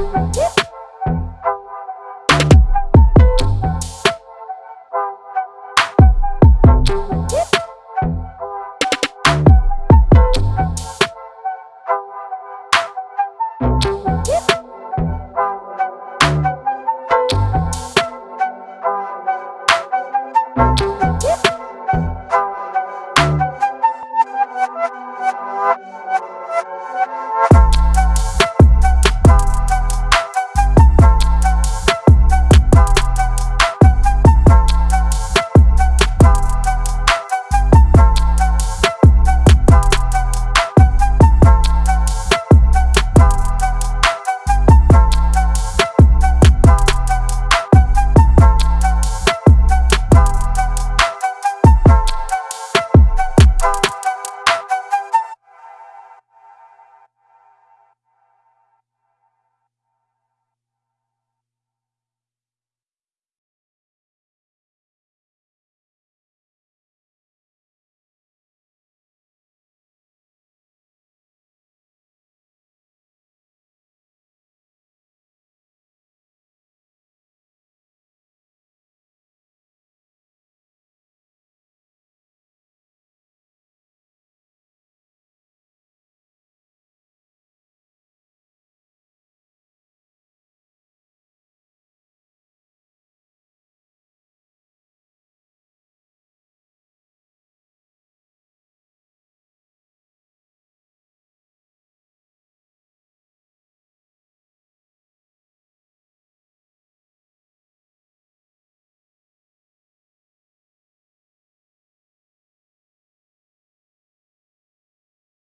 Woo!